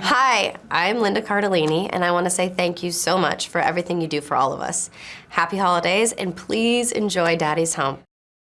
Hi, I'm Linda Cardellini, and I want to say thank you so much for everything you do for all of us. Happy holidays, and please enjoy Daddy's Home.